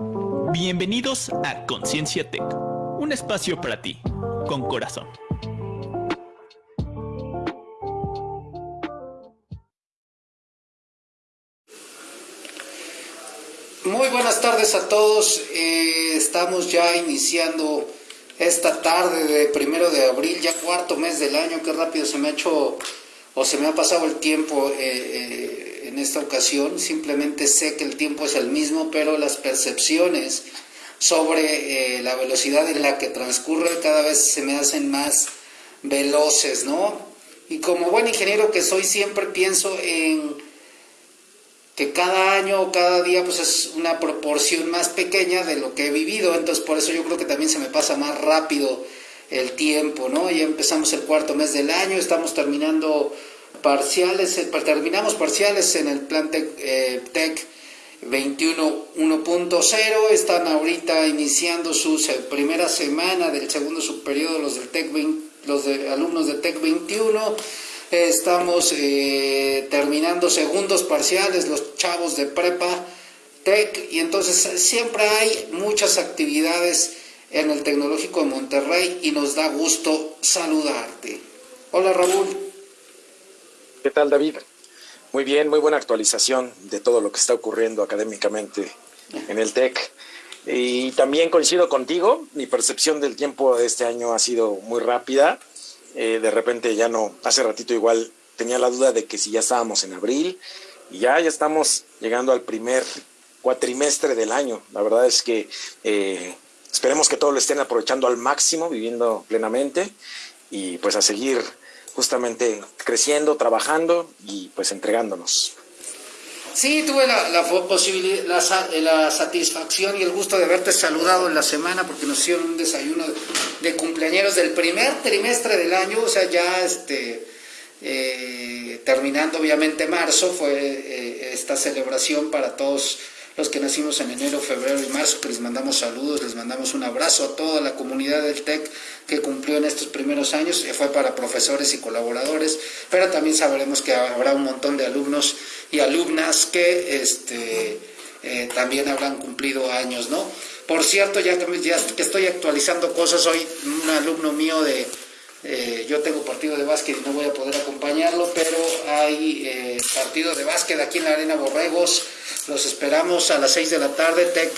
Bienvenidos a Conciencia Tech, un espacio para ti, con corazón. Muy buenas tardes a todos. Eh, estamos ya iniciando esta tarde de primero de abril, ya cuarto mes del año. Qué rápido se me ha hecho o se me ha pasado el tiempo. Eh, eh, en esta ocasión, simplemente sé que el tiempo es el mismo, pero las percepciones sobre eh, la velocidad en la que transcurre cada vez se me hacen más veloces, ¿no? Y como buen ingeniero que soy, siempre pienso en que cada año o cada día pues es una proporción más pequeña de lo que he vivido, entonces por eso yo creo que también se me pasa más rápido el tiempo, ¿no? Ya empezamos el cuarto mes del año, estamos terminando parciales, eh, terminamos parciales en el plan Tech, eh, 21 1.0, están ahorita iniciando su primera semana del segundo subperiodo los del Tech los de, alumnos de Tech 21, estamos eh, terminando segundos parciales los chavos de prepa Tech y entonces siempre hay muchas actividades en el Tecnológico de Monterrey y nos da gusto saludarte. Hola Raúl. ¿Qué tal, David? Muy bien, muy buena actualización de todo lo que está ocurriendo académicamente en el TEC. Y también coincido contigo, mi percepción del tiempo de este año ha sido muy rápida. Eh, de repente ya no, hace ratito igual tenía la duda de que si ya estábamos en abril y ya, ya estamos llegando al primer cuatrimestre del año. La verdad es que eh, esperemos que todos lo estén aprovechando al máximo, viviendo plenamente y pues a seguir justamente creciendo, trabajando y pues entregándonos. Sí, tuve la, posibilidad, la, satisfacción y el gusto de haberte saludado en la semana porque nos hicieron un desayuno de, cumpleaños del primer trimestre del año, o sea, ya este, eh, terminando obviamente marzo, fue eh, esta celebración para todos los que nacimos en enero, febrero y marzo, que les mandamos saludos, les mandamos un abrazo a toda la comunidad del TEC que cumplió en estos primeros años, fue para profesores y colaboradores, pero también sabremos que habrá un montón de alumnos y alumnas que este, eh, también habrán cumplido años, ¿no? Por cierto, ya ya que estoy actualizando cosas, hoy un alumno mío de eh, yo tengo partido de básquet y no voy a poder acompañarlo, pero hay eh, partido de básquet aquí en la Arena Borregos. Los esperamos a las 6 de la tarde. Tec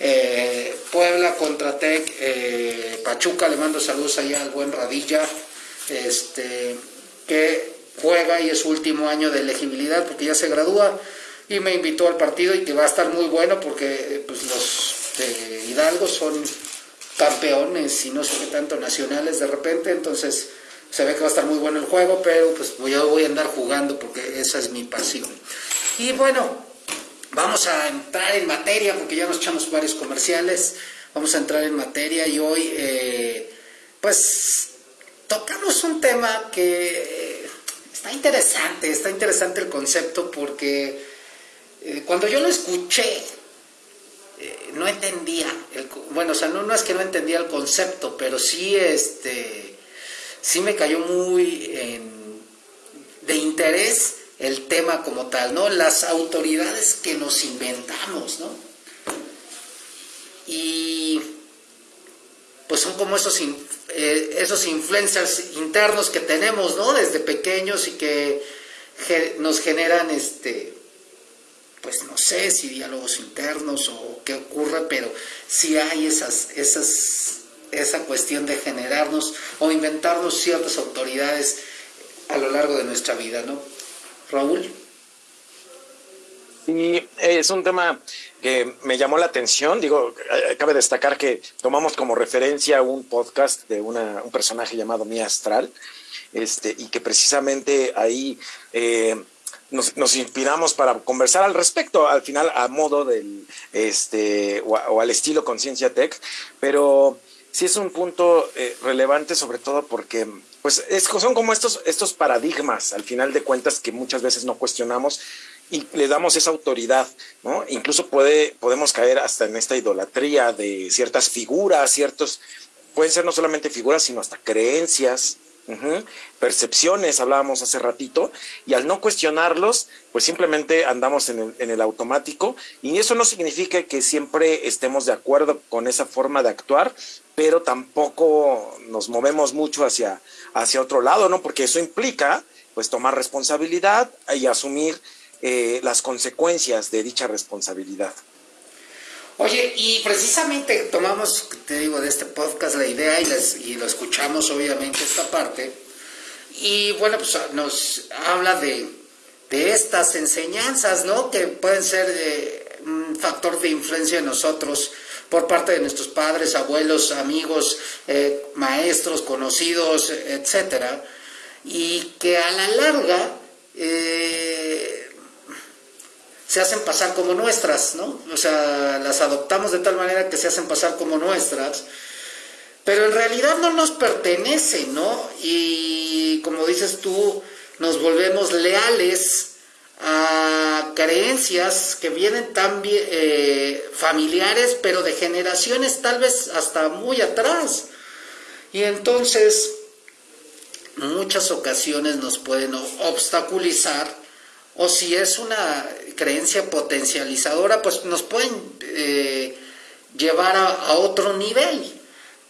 eh, Puebla contra Tec Pachuca. Le mando saludos allá al buen Radilla, este, que juega y es su último año de elegibilidad porque ya se gradúa. Y me invitó al partido y que va a estar muy bueno porque pues, los Hidalgo son campeones y no sé qué tanto nacionales de repente, entonces se ve que va a estar muy bueno el juego, pero pues yo voy a andar jugando porque esa es mi pasión. Y bueno, vamos a entrar en materia porque ya nos echamos varios comerciales, vamos a entrar en materia y hoy eh, pues tocamos un tema que está interesante, está interesante el concepto porque eh, cuando yo lo escuché, eh, no entendía, bueno, o sea, no, no, es que no entendía el concepto, pero sí, este, sí me cayó muy de interés el tema como tal, ¿no? Las autoridades que nos inventamos, ¿no? Y pues son como esos, eh, esos influencers internos que tenemos, ¿no? Desde pequeños y que nos generan, este, pues no sé si diálogos internos o qué ocurre, pero si hay esas, esas, esa cuestión de generarnos o inventarnos ciertas autoridades a lo largo de nuestra vida, ¿no? Raúl. Sí, es un tema que me llamó la atención. Digo, eh, cabe destacar que tomamos como referencia un podcast de una, un personaje llamado Mía Astral, este, y que precisamente ahí eh, nos, inspiramos para conversar al respecto, al final a modo del, este, o, al estilo Conciencia Tech, pero sí es un punto eh, relevante sobre todo porque pues son como estos, estos paradigmas al final de cuentas que muchas veces no cuestionamos y le damos esa autoridad, ¿no? Incluso puede, podemos caer hasta en esta idolatría de ciertas figuras, ciertos, pueden ser no solamente figuras, sino hasta creencias, percepciones, hablábamos hace ratito, y al no cuestionarlos, pues simplemente andamos en el, en el, automático, y eso no significa que siempre estemos de acuerdo con esa forma de actuar, pero tampoco nos movemos mucho hacia, hacia otro lado, ¿no? Porque eso implica, pues, tomar responsabilidad y asumir eh, las consecuencias de dicha responsabilidad. Oye, y precisamente tomamos, te digo, de este podcast la idea y, lo escuchamos obviamente esta parte. Y bueno, pues nos habla de, de estas enseñanzas, ¿no? Que pueden ser eh, un factor de influencia en nosotros por parte de nuestros padres, abuelos, amigos, eh, maestros, conocidos, etcétera, y que a la larga eh, se hacen pasar como nuestras, ¿no? O sea, las adoptamos de tal manera que se hacen pasar como nuestras, pero en realidad no nos pertenecen, ¿no? Y como dices tú, nos volvemos leales a creencias que vienen también eh, familiares, pero de generaciones tal vez hasta muy atrás. Y entonces, muchas ocasiones nos pueden obstaculizar o si es una creencia potencializadora, pues nos pueden eh, llevar a, otro nivel.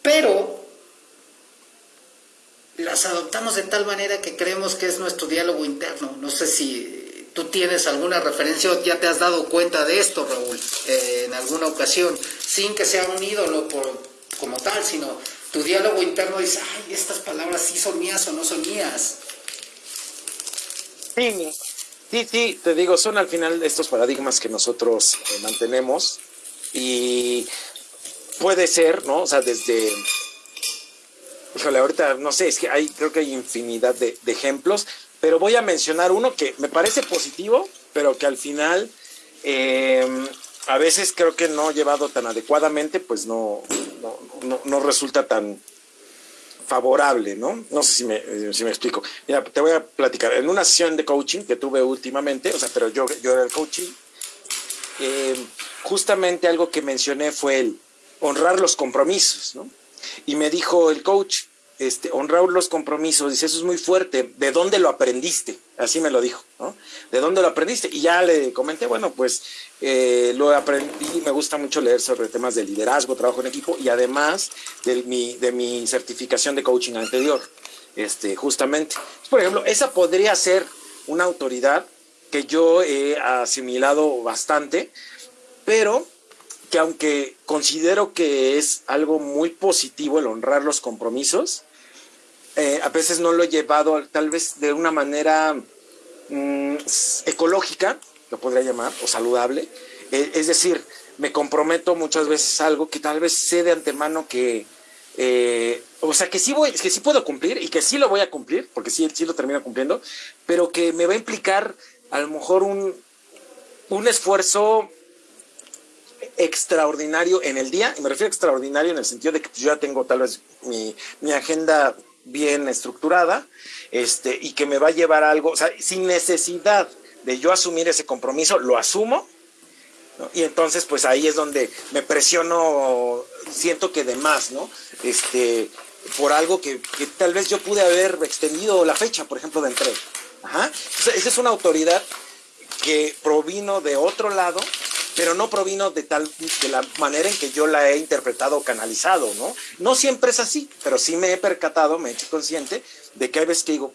Pero las adoptamos de tal manera que creemos que es nuestro diálogo interno. No sé si tú tienes alguna referencia o ya te has dado cuenta de esto, Raúl, eh, en alguna ocasión, sin que sea un ídolo por, como tal, sino tu diálogo interno dice, ay, estas palabras sí son mías o no son mías. Sí, Sí, sí, te digo, son al final estos paradigmas que nosotros eh, mantenemos y puede ser, ¿no? O sea, desde, híjole, ahorita no sé, es que hay, creo que hay infinidad de, ejemplos, pero voy a mencionar uno que me parece positivo, pero que al final em, a veces creo que no llevado tan adecuadamente, pues no, no, no resulta tan, favorable, ¿no? No sé si me, eh, si me explico. Mira, te voy a platicar. En una sesión de coaching que tuve últimamente, o sea, pero yo, yo era el coaching, eh, justamente algo que mencioné fue el honrar los compromisos, ¿no? Y me dijo el coach, este, honrar los compromisos, dice, eso es muy fuerte, ¿de dónde lo aprendiste? Así me lo dijo, ¿no? ¿De dónde lo aprendiste? Y ya le comenté, bueno, pues eh, lo aprendí, me gusta mucho leer sobre temas de liderazgo, trabajo en equipo y además de mi, de mi certificación de coaching anterior, este, justamente. Por ejemplo, esa podría ser una autoridad que yo he asimilado bastante, pero que aunque considero que es algo muy positivo el honrar los compromisos, eh, a veces no lo he llevado tal vez de una manera mm, ecológica, lo podría llamar, o saludable. Eh, es decir, me comprometo muchas veces algo que tal vez sé de antemano que, eh, o sea, que sí, voy, que sí puedo cumplir y que sí lo voy a cumplir, porque sí, sí lo termino cumpliendo, pero que me va a implicar a lo mejor un, un esfuerzo extraordinario en el día, y me refiero a extraordinario en el sentido de que yo ya tengo tal vez mi, mi agenda bien estructurada, este, y que me va a llevar algo, o sea, sin necesidad de yo asumir ese compromiso, lo asumo, y entonces pues ahí es donde me presiono, siento que de más, ¿no? Este, por algo que, tal vez yo pude haber extendido la fecha, por ejemplo, de entrega. Ajá. esa es una autoridad que provino de otro lado pero no provino de tal de la manera en que yo la he interpretado o canalizado, ¿no? No siempre es así, pero sí me he percatado, me he hecho consciente de que hay veces que digo,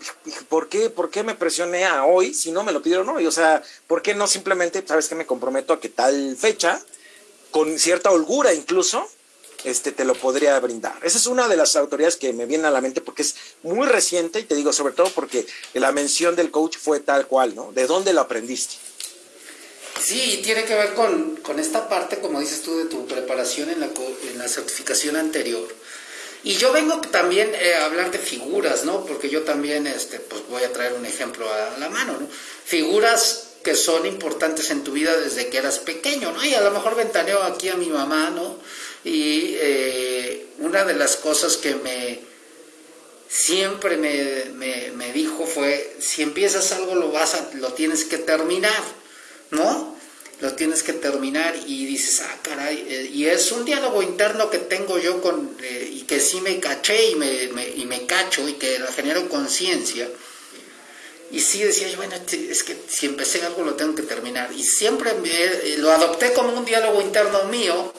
¿por qué, por qué me presioné a hoy si no me lo pidieron hoy? O sea, ¿por qué no simplemente, sabes que me comprometo a que tal fecha, con cierta holgura incluso, este, te lo podría brindar. Esa es una de las autoridades que me viene a la mente porque es muy reciente y te digo sobre todo porque la mención del coach fue tal cual, ¿no? ¿De dónde lo aprendiste? Sí, tiene que ver con, esta parte, como dices tú, de tu preparación en la, en la certificación anterior. Y yo vengo también eh, a hablar de figuras, ¿no? Porque yo también, este, pues voy a traer un ejemplo a la mano, ¿no? Figuras que son importantes en tu vida desde que eras pequeño, ¿no? Y a lo mejor ventaneo aquí a mi mamá, ¿no? Y eh, una de las cosas que me siempre me, me, me, dijo fue, si empiezas algo lo vas a, lo tienes que terminar, ¿no? lo tienes que terminar y dices, ah, caray, eh, y es un diálogo interno que tengo yo con, eh, y que sí me caché y me, y me cacho y que genero conciencia. Y sí decía yo, bueno, es que si empecé algo lo tengo que terminar. Y siempre lo adopté como un diálogo interno mío,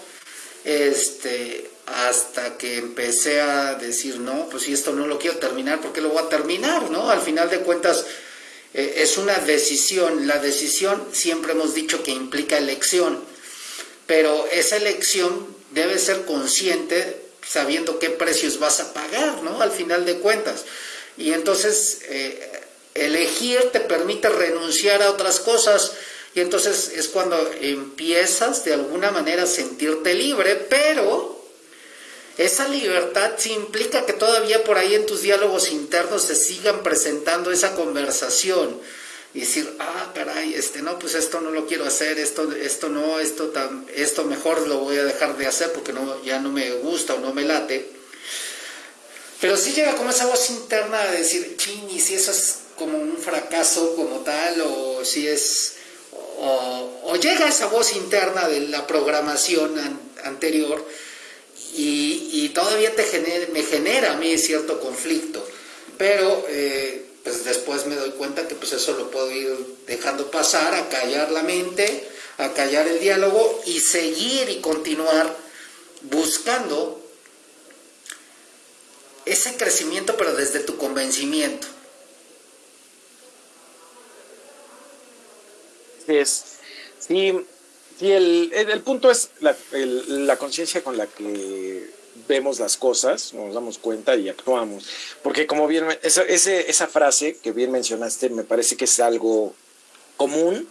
este, hasta que empecé a decir, no, pues si esto no lo quiero terminar, ¿por qué lo voy a terminar? ¿no? Al final de cuentas, eh, es una decisión. La decisión siempre hemos dicho que implica elección, pero esa elección debe ser consciente sabiendo qué precios vas a pagar, ¿no? Al final de cuentas. Y entonces eh, elegir te permite renunciar a otras cosas y entonces es cuando empiezas de alguna manera a sentirte libre, pero esa libertad sí implica que todavía por ahí en tus diálogos internos se sigan presentando esa conversación y decir, ah, caray, este no, pues esto no lo quiero hacer, esto, esto no, esto esto mejor lo voy a dejar de hacer porque no, ya no me gusta o no me late. Pero sí llega como esa voz interna de decir, chini, si eso es como un fracaso como tal, o si es, o, llega esa voz interna de la programación anterior, y, todavía te me genera a mí cierto conflicto, pero eh, pues después me doy cuenta que pues eso lo puedo ir dejando pasar, a callar la mente, a callar el diálogo y seguir y continuar buscando ese crecimiento pero desde tu convencimiento. Es, sí, Sí, el, el, punto es la, la conciencia con la que vemos las cosas, nos damos cuenta y actuamos. Porque como bien, esa, esa frase que bien mencionaste me parece que es algo común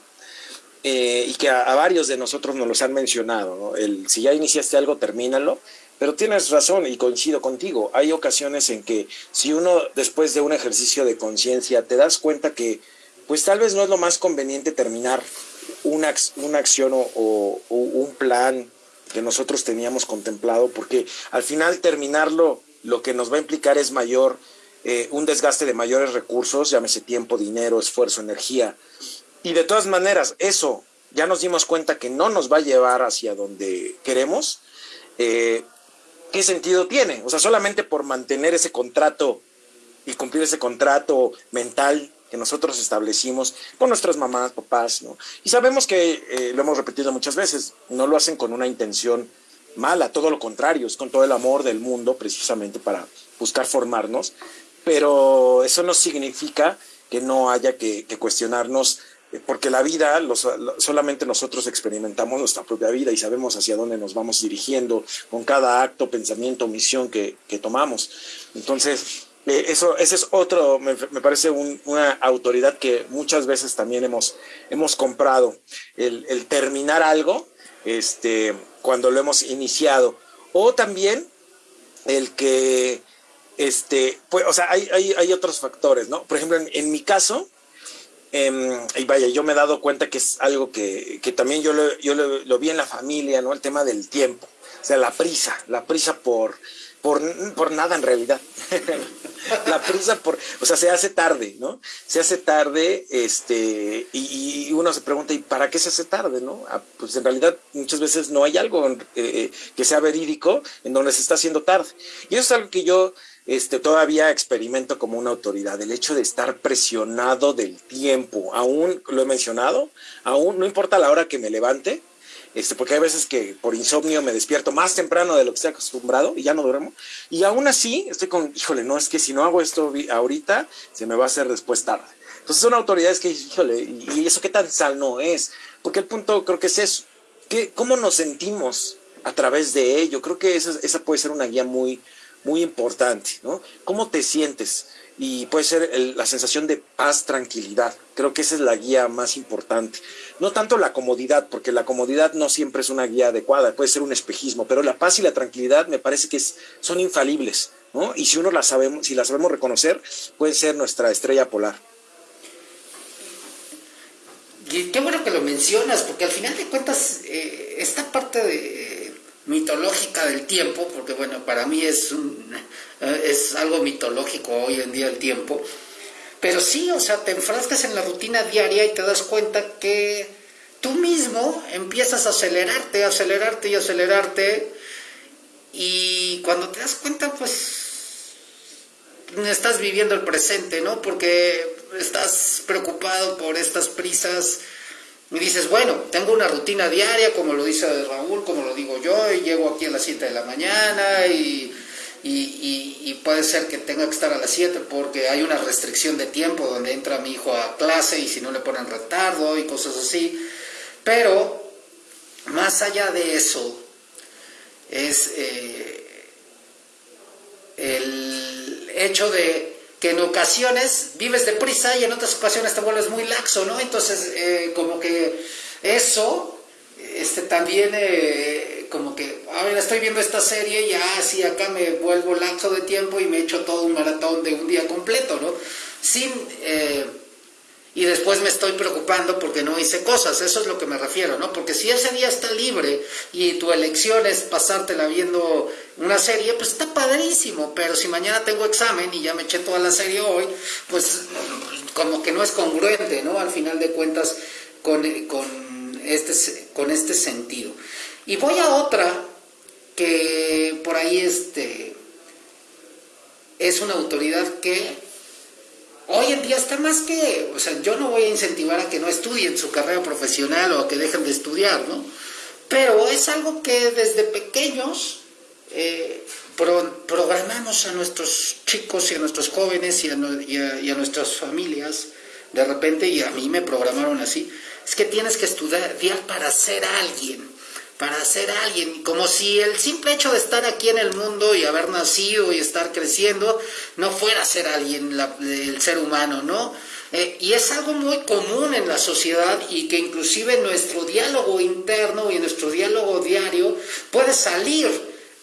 eh, y que a, varios de nosotros nos los han mencionado. El, si ya iniciaste algo, termínalo. Pero tienes razón y coincido contigo. Hay ocasiones en que si uno después de un ejercicio de conciencia te das cuenta que pues tal vez no es lo más conveniente terminar una, una acción o, un plan que nosotros teníamos contemplado, porque al final terminarlo lo que nos va a implicar es mayor, eh, un desgaste de mayores recursos, llámese tiempo, dinero, esfuerzo, energía. Y de todas maneras, eso ya nos dimos cuenta que no nos va a llevar hacia donde queremos. Eh, ¿Qué sentido tiene? O sea, solamente por mantener ese contrato y cumplir ese contrato mental que nosotros establecimos con nuestras mamás, papás, ¿no? Y sabemos que, eh, lo hemos repetido muchas veces, no lo hacen con una intención mala, todo lo contrario, es con todo el amor del mundo precisamente para buscar formarnos, pero eso no significa que no haya que, cuestionarnos eh, porque la vida, solamente nosotros experimentamos nuestra propia vida y sabemos hacia dónde nos vamos dirigiendo con cada acto, pensamiento, misión que, que tomamos. Entonces, eh, eso, ese es otro, me, parece una autoridad que muchas veces también hemos, hemos comprado, el, terminar algo este, cuando lo hemos iniciado. O también el que, este, pues, o sea, hay, hay, hay otros factores, ¿no? Por ejemplo, en, mi caso, em, y vaya, yo me he dado cuenta que es algo que, que también yo, lo, yo lo, vi en la familia, ¿no? El tema del tiempo, o sea, la prisa, la prisa por, por, por nada en realidad. la prisa por, o sea, se hace tarde, ¿no? Se hace tarde, este, y, uno se pregunta, ¿y para qué se hace tarde, no? Ah, pues en realidad muchas veces no hay algo eh, que sea verídico en donde se está haciendo tarde. Y eso es algo que yo este, todavía experimento como una autoridad, el hecho de estar presionado del tiempo, aún lo he mencionado, aún no importa la hora que me levante, este, porque hay veces que por insomnio me despierto más temprano de lo que estoy acostumbrado y ya no duermo. Y aún así estoy con, híjole, no, es que si no hago esto ahorita, se me va a hacer después tarde. Entonces son autoridades que, híjole, ¿y eso qué tan sal no es? Porque el punto creo que es eso. ¿Qué, ¿Cómo nos sentimos a través de ello? Creo que esa, esa puede ser una guía muy, muy importante, ¿no? ¿Cómo te sientes? Y puede ser la sensación de paz, tranquilidad. Creo que esa es la guía más importante. No tanto la comodidad, porque la comodidad no siempre es una guía adecuada, puede ser un espejismo, pero la paz y la tranquilidad me parece que son infalibles, ¿no? Y si uno la sabemos, si la sabemos reconocer, puede ser nuestra estrella polar. Qué bueno que lo mencionas, porque al final de cuentas, eh, esta parte de, mitológica del tiempo, porque bueno, para mí es, un, eh, es algo mitológico hoy en día el tiempo, pero sí, o sea, te enfrascas en la rutina diaria y te das cuenta que tú mismo empiezas a acelerarte, acelerarte y acelerarte. Y cuando te das cuenta, pues estás viviendo el presente, ¿no? Porque estás preocupado por estas prisas y dices, bueno, tengo una rutina diaria, como lo dice Raúl, como lo digo yo, y llego aquí a las 7 de la mañana y, y, puede ser que tenga que estar a las 7 porque hay una restricción de tiempo donde entra mi hijo a clase y si no le ponen retardo y cosas así. Pero, más allá de eso, es eh, el hecho de que en ocasiones vives deprisa y en otras ocasiones te vuelves muy laxo, ¿no? Entonces, eh, como que eso, este, también, eh, como que, a ver, estoy viendo esta serie, ya así acá me vuelvo laxo de tiempo y me echo todo un maratón de un día completo, ¿no? Sin... Eh, y después me estoy preocupando porque no hice cosas, eso es lo que me refiero, ¿no? Porque si ese día está libre y tu elección es pasártela viendo una serie, pues está padrísimo, pero si mañana tengo examen y ya me eché toda la serie hoy, pues como que no es congruente, ¿no? Al final de cuentas con, con, este, con este sentido. Y voy a otra que por ahí este, es una autoridad que hoy en día está más que, o sea, yo no voy a incentivar a que no estudien su carrera profesional o a que dejen de estudiar, ¿no? Pero es algo que desde pequeños eh, programamos a nuestros chicos y a nuestros jóvenes y a, y a nuestras familias, de repente, y a mí me programaron así, es que tienes que estudiar para ser alguien para ser alguien, como si el simple hecho de estar aquí en el mundo y haber nacido y estar creciendo no fuera ser alguien, el ser humano, ¿no? Eh, y es algo muy común en la sociedad y que inclusive en nuestro diálogo interno y en nuestro diálogo diario puede salir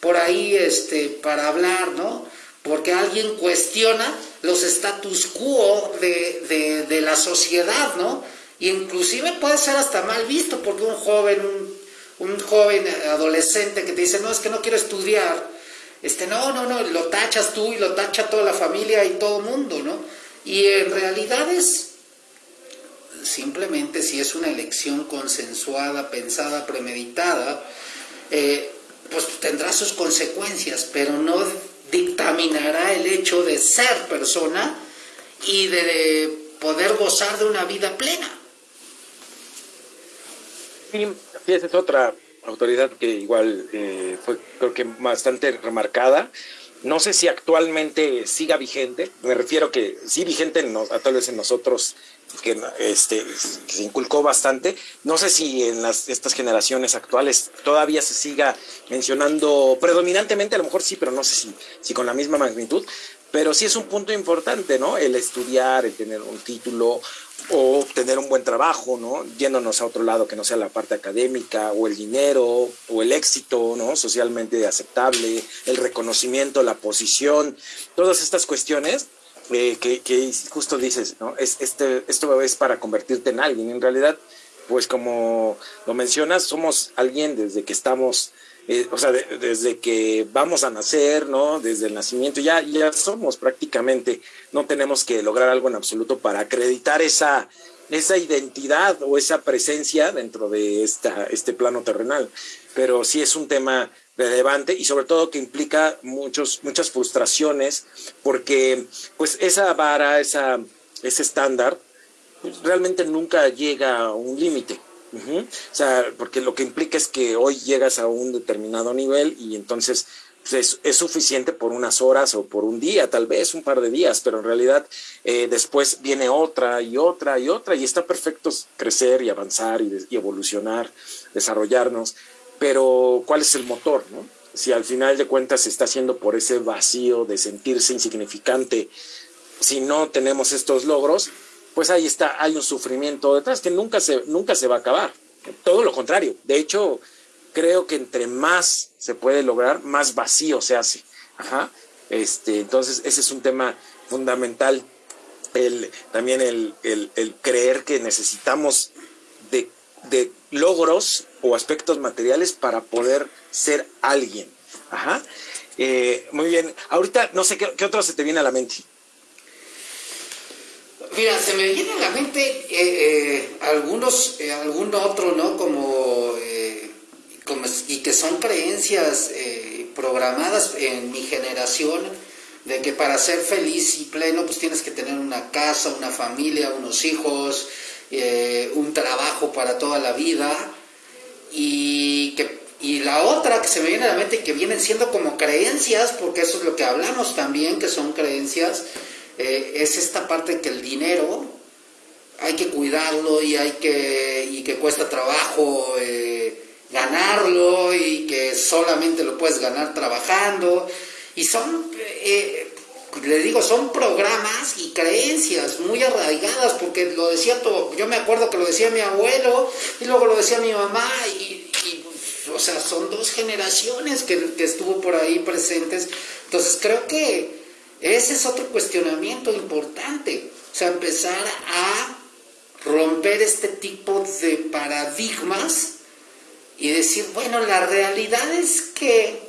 por ahí este, para hablar, ¿no? Porque alguien cuestiona los status quo de, la sociedad, ¿no? Y inclusive puede ser hasta mal visto porque un joven, un un joven adolescente que te dice, no, es que no quiero estudiar, este, no, no, no, lo tachas tú y lo tacha toda la familia y todo el mundo, ¿no? Y en realidad es simplemente si es una elección consensuada, pensada, premeditada, eh, pues tendrá sus consecuencias, pero no dictaminará el hecho de ser persona y de poder gozar de una vida plena. Sí, es otra autoridad que igual eh, fue creo que bastante remarcada. No sé si actualmente siga vigente, me refiero que sí vigente a tal vez en nosotros, que, este, se inculcó bastante. No sé si en las, estas generaciones actuales todavía se siga mencionando predominantemente, a lo mejor sí, pero no sé si, si con la misma magnitud, pero sí es un punto importante, ¿no? El estudiar, el tener un título o tener un buen trabajo, ¿no? Yéndonos a otro lado que no sea la parte académica o el dinero o el éxito, ¿no? Socialmente aceptable, el reconocimiento, la posición, todas estas cuestiones eh, que, justo dices, ¿no? Es, este, esto es para convertirte en alguien. En realidad, pues como lo mencionas, somos alguien desde que estamos eh, o sea, desde que vamos a nacer, ¿no? Desde el nacimiento, ya, ya somos prácticamente, no tenemos que lograr algo en absoluto para acreditar esa, esa identidad o esa presencia dentro de esta, este plano terrenal. Pero sí es un tema relevante y sobre todo que implica muchos, muchas frustraciones porque pues esa vara, esa, ese estándar, pues, realmente nunca llega a un límite. O sea, porque lo que implica es que hoy llegas a un determinado nivel y entonces pues, es, suficiente por unas horas o por un día, tal vez un par de días, pero en realidad eh, después viene otra y otra y otra y está perfecto crecer y avanzar y, y, evolucionar, desarrollarnos, pero ¿cuál es el motor? No? Si al final de cuentas se está haciendo por ese vacío de sentirse insignificante, si no tenemos estos logros, pues ahí está, hay un sufrimiento detrás que nunca se, nunca se va a acabar. Todo lo contrario. De hecho, creo que entre más se puede lograr, más vacío se hace. Ajá. Este, entonces, ese es un tema fundamental. El, también el, creer que necesitamos de, logros o aspectos materiales para poder ser alguien. Ajá. Eh, muy bien. Ahorita, no sé qué, qué otro se te viene a la mente. Mira, se me viene a la mente eh, eh, algunos, eh, algún otro, ¿no? Como, como, y que son creencias programadas en mi generación de que para ser feliz y pleno pues tienes que tener una casa, una familia, unos hijos, un trabajo para toda la vida y que y la otra que se me viene a la mente que vienen siendo como creencias, porque eso es lo que hablamos también, que son creencias, eh, es esta parte que el dinero hay que cuidarlo y hay que y que cuesta trabajo eh, ganarlo y que solamente lo puedes ganar trabajando. Y son eh, le digo son programas y creencias muy arraigadas porque lo decía todo, yo me acuerdo que lo decía mi abuelo y luego lo decía mi mamá y, o sea son dos generaciones que, que estuvo por ahí presentes. Entonces creo que ese es otro cuestionamiento importante. O sea, empezar a romper este tipo de paradigmas y decir, bueno, la realidad es que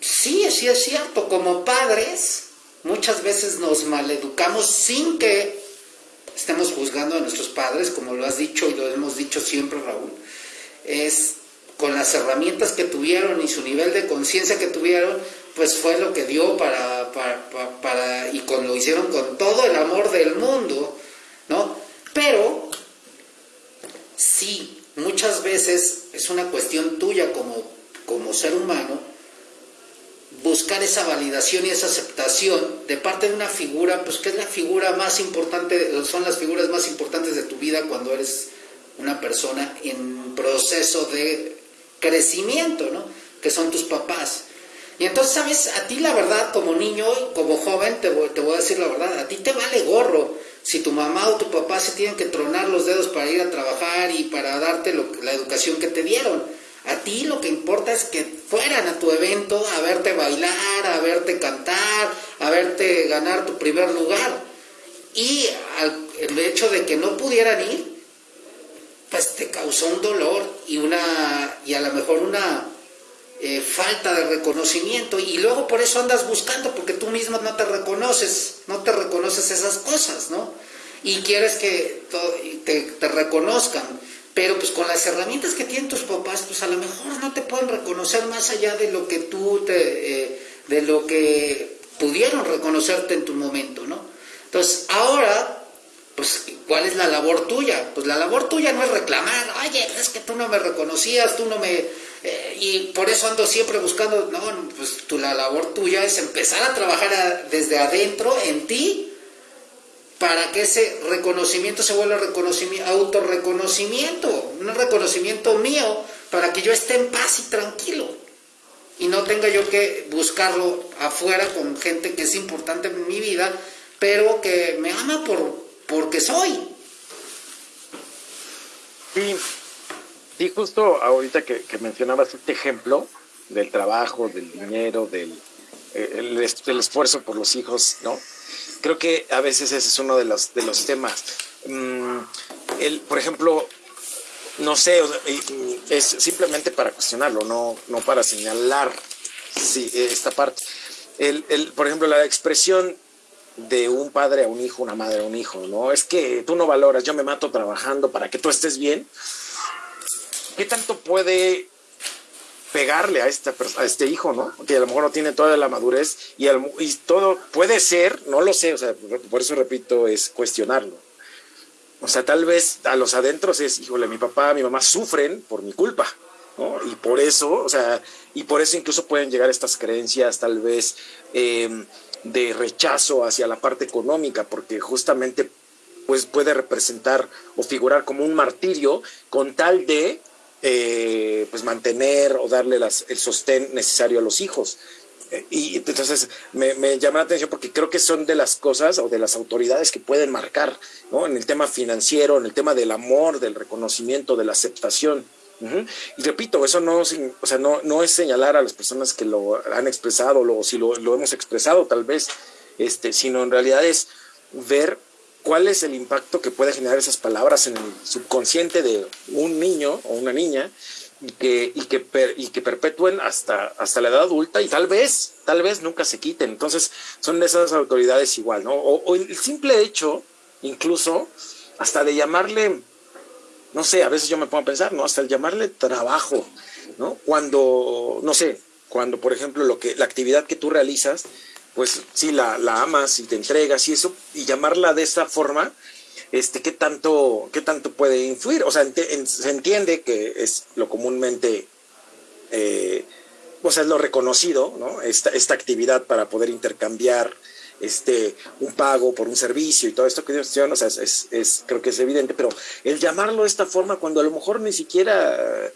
sí, sí es cierto, como padres muchas veces nos maleducamos sin que estemos juzgando a nuestros padres, como lo has dicho y lo hemos dicho siempre, Raúl, es con las herramientas que tuvieron y su nivel de conciencia que tuvieron, pues fue lo que dio para, para, y con, lo hicieron con todo el amor del mundo, ¿no? Pero sí, muchas veces es una cuestión tuya como, como ser humano buscar esa validación y esa aceptación de parte de una figura, pues que es la figura más importante, son las figuras más importantes de tu vida cuando eres una persona en proceso de crecimiento, ¿no? Que son tus papás. Y entonces, ¿sabes? A ti la verdad, como niño, como joven, te voy, te voy a decir la verdad, a ti te vale gorro si tu mamá o tu papá se tienen que tronar los dedos para ir a trabajar y para darte la educación que te dieron. A ti lo que importa es que fueran a tu evento a verte bailar, a verte cantar, a verte ganar tu primer lugar. Y el hecho de que no pudieran ir, pues te causó un dolor y una y a lo mejor una eh, falta de reconocimiento y luego por eso andas buscando porque tú mismo no te reconoces, no te reconoces esas cosas, ¿no? Y quieres que te, reconozcan, pero pues con las herramientas que tienen tus papás, pues a lo mejor no te pueden reconocer más allá de lo que tú te, eh, de lo que pudieron reconocerte en tu momento, ¿no? Entonces ahora pues, ¿cuál es la labor tuya? Pues la labor tuya no es reclamar, oye, es que tú no me reconocías, tú no me eh, y por eso ando siempre buscando, no, pues tu, la labor tuya es empezar a trabajar desde adentro en ti para que ese reconocimiento se vuelva reconocimiento, autorreconocimiento, un reconocimiento mío para que yo esté en paz y tranquilo y no tenga yo que buscarlo afuera con gente que es importante en mi vida, pero que me ama por porque soy. Sí, Sí, justo ahorita que, mencionabas este ejemplo del trabajo, del dinero, del eh, el, esfuerzo por los hijos, ¿no? Creo que a veces ese es uno de los, de los temas. Mm, el, por ejemplo, no sé, es simplemente para cuestionarlo, no, no para señalar sí, esta parte. El, el, por ejemplo, la expresión de un padre a un hijo, una madre a un hijo, ¿no? Es que tú no valoras, yo me mato trabajando para que tú estés bien. ¿Qué tanto puede pegarle a, esta, a este hijo, ¿no? Que a lo mejor no tiene toda la madurez y, todo puede ser, no lo sé, o sea, por eso repito, es cuestionarlo. O sea, tal vez a los adentros es, híjole, mi papá, mi mamá sufren por mi culpa, ¿no? Y por eso, o sea, y por eso incluso pueden llegar estas creencias tal vez em, de rechazo hacia la parte económica, porque justamente pues puede representar o figurar como un martirio con tal de eh, pues mantener o darle el sostén necesario a los hijos. Eh, y entonces me, me, llama la atención porque creo que son de las cosas o de las autoridades que pueden marcar, ¿no? En el tema financiero, en el tema del amor, del reconocimiento, de la aceptación. Y repito, eso no, o sea, no, no es señalar a las personas que lo han expresado o si lo, lo, hemos expresado tal vez, este, sino en realidad es ver cuál es el impacto que puede generar esas palabras en el subconsciente de un niño o una niña y que, y que, y que perpetúen hasta, hasta la edad adulta y tal vez, tal vez nunca se quiten. Entonces, son de esas autoridades igual, ¿no? O, o el simple hecho, incluso, hasta de llamarle, no sé, a veces yo me pongo a pensar, ¿no? Hasta el llamarle trabajo, ¿no? Cuando, no sé, cuando, por ejemplo, lo que, la actividad que tú realizas, pues sí, la, la amas y te entregas y eso, y llamarla de esta forma, este, ¿qué tanto, qué tanto puede influir? O sea, se entiende que es lo comúnmente, eh, o sea, es lo reconocido, ¿no? Esta, esta actividad para poder intercambiar este, un pago por un servicio y todo esto que Dios o sea, es, es, creo que es evidente, pero el llamarlo de esta forma cuando a lo mejor ni siquiera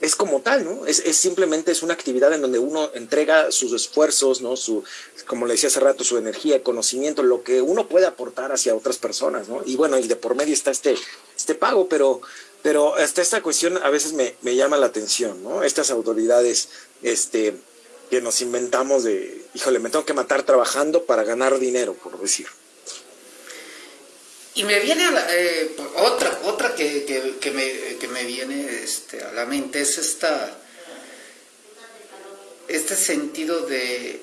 es como tal, ¿no? Es, simplemente es una actividad en donde uno entrega sus esfuerzos, ¿no? Su, como le decía hace rato, su energía, conocimiento, lo que uno puede aportar hacia otras personas, ¿no? Y bueno, y de por medio está este, este pago, pero, pero hasta esta cuestión a veces me, me llama la atención, ¿no? Estas autoridades, este, que nos inventamos de, híjole, me tengo que matar trabajando para ganar dinero, por decir. Y me viene a la, eh, otra, otra que, que, me, que, me, viene este, a la mente, es esta, este sentido de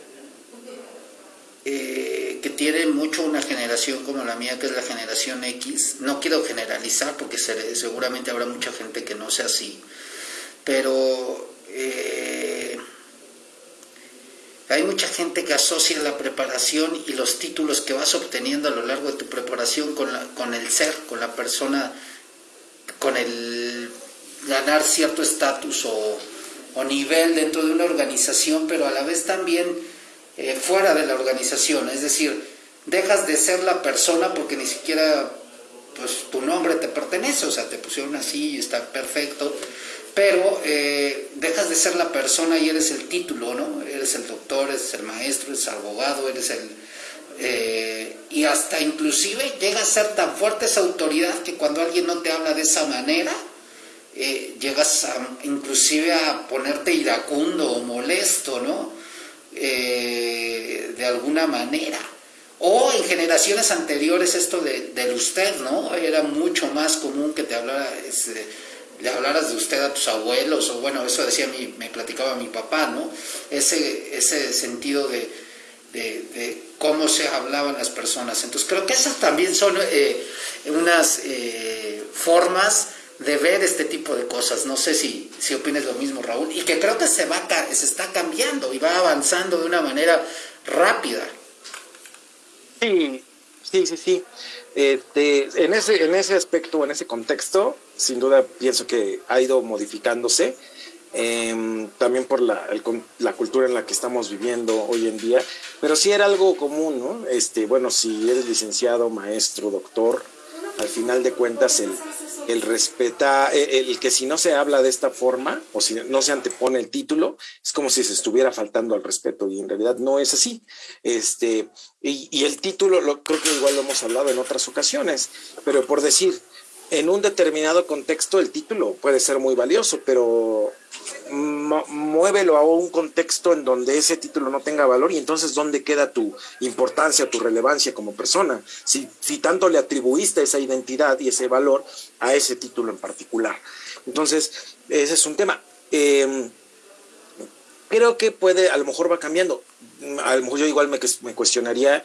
eh, que tiene mucho una generación como la mía, que es la generación X. No quiero generalizar porque seguramente habrá mucha gente que no sea así, pero eh, hay mucha gente que asocia la preparación y los títulos que vas obteniendo a lo largo de tu preparación con, con el ser, con la persona, con el ganar cierto estatus o, nivel dentro de una organización, pero a la vez también eh, fuera de la organización. Es decir, dejas de ser la persona porque ni siquiera pues, tu nombre te pertenece, o sea, te pusieron así y está perfecto pero eh, dejas de ser la persona y eres el título, ¿no? Eres el doctor, eres el maestro, eres el abogado, eres el... Eh, y hasta inclusive llega a ser tan fuerte esa autoridad que cuando alguien no te habla de esa manera, eh, llegas a, inclusive a ponerte iracundo o molesto, ¿no? de alguna manera. O en generaciones anteriores esto de, del usted, ¿no? Era mucho más común que te hablara... Este, le hablaras de usted a tus abuelos, o bueno, eso decía mi, me platicaba mi papá, ¿no? Ese, ese sentido de, de, cómo se hablaban las personas. Entonces creo que esas también son eh, unas eh, formas de ver este tipo de cosas. No sé si, si opinas lo mismo, Raúl, y que creo que se, va, se está cambiando y va avanzando de una manera rápida. Sí, sí, sí, sí. Este, en, ese, en ese aspecto, en ese contexto, sin duda pienso que ha ido modificándose. Em, también por la, la, cultura en la que estamos viviendo hoy en día, pero sí era algo común, ¿no? Este, bueno, si eres licenciado, maestro, doctor, al final de cuentas el, el respeta, e, el, que si no se habla de esta forma o si no se antepone el título, es como si se estuviera faltando al respeto y en realidad no es así. Este, y, y el título, lo, creo que igual lo hemos hablado en otras ocasiones, pero por decir, en un determinado contexto el título puede ser muy valioso, pero muévelo a un contexto en donde ese título no tenga valor y entonces dónde queda tu importancia, tu relevancia como persona, si, tanto le atribuiste esa identidad y ese valor a ese título en particular. Entonces, ese es un tema. Em, creo que puede, a lo mejor va cambiando. A lo mejor yo igual me, me cuestionaría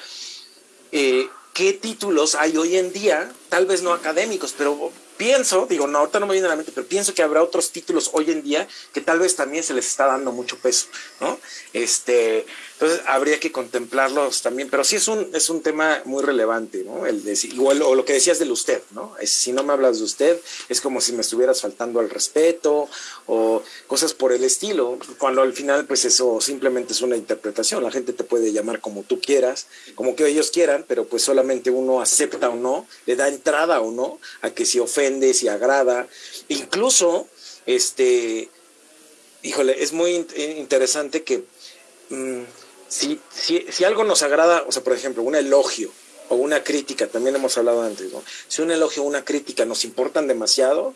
eh, qué títulos hay hoy en día, tal vez no académicos, pero pienso, digo, no, ahorita no me viene a la mente, pero pienso que habrá otros títulos hoy en día que tal vez también se les está dando mucho peso, ¿no? Este, entonces habría que contemplarlos también, pero sí es un, es un tema muy relevante, ¿no? El de, igual, o lo que decías del usted, ¿no? Es, si no me hablas de usted, es como si me estuvieras faltando al respeto o cosas por el estilo, cuando al final, pues eso simplemente es una interpretación. La gente te puede llamar como tú quieras, como que ellos quieran, pero pues solamente uno acepta o no, le da entrada o no a que si ofende, si agrada. Incluso, este, híjole, es muy interesante que. Mm, si, si, algo nos agrada, o sea, por ejemplo, un elogio o una crítica, también hemos hablado antes, ¿no? Si un elogio o una crítica nos importan demasiado,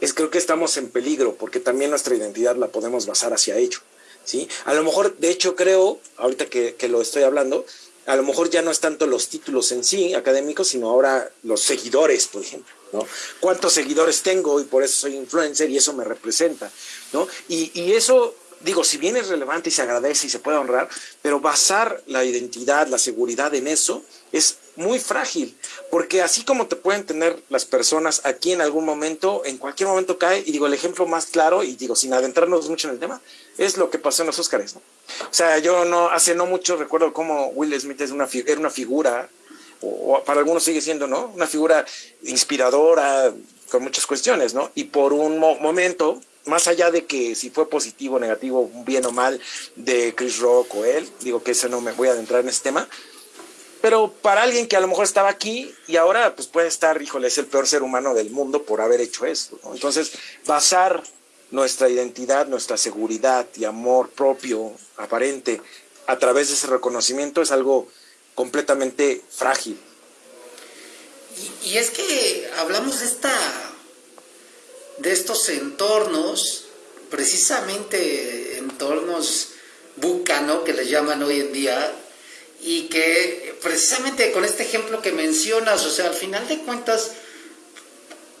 es creo que estamos en peligro, porque también nuestra identidad la podemos basar hacia ello, ¿sí? A lo mejor, de hecho, creo, ahorita que, que lo estoy hablando, a lo mejor ya no es tanto los títulos en sí académicos, sino ahora los seguidores, por ejemplo. ¿no? ¿Cuántos seguidores tengo y por eso soy influencer y eso me representa, ¿no? Y, y eso digo, si bien es relevante y se agradece y se puede honrar, pero basar la identidad, la seguridad en eso es muy frágil, porque así como te pueden tener las personas aquí en algún momento, en cualquier momento cae, y digo, el ejemplo más claro, y digo, sin adentrarnos mucho en el tema, es lo que pasó en los Óscares, ¿no? O sea, yo no, hace no mucho recuerdo cómo Will Smith es una, era una figura, o, para algunos sigue siendo, ¿no? Una figura inspiradora, con muchas cuestiones, ¿no? Y por un momento, más allá de que si fue positivo, negativo, bien o mal de Chris Rock o él, digo que eso no me voy a adentrar en ese tema, pero para alguien que a lo mejor estaba aquí y ahora pues puede estar, híjole, es el peor ser humano del mundo por haber hecho esto. Entonces, basar nuestra identidad, nuestra seguridad y amor propio, aparente, a través de ese reconocimiento es algo completamente frágil. Y es que hablamos de esta de estos entornos, precisamente entornos bucano que les llaman hoy en día, y que precisamente con este ejemplo que mencionas, o sea, al final de cuentas,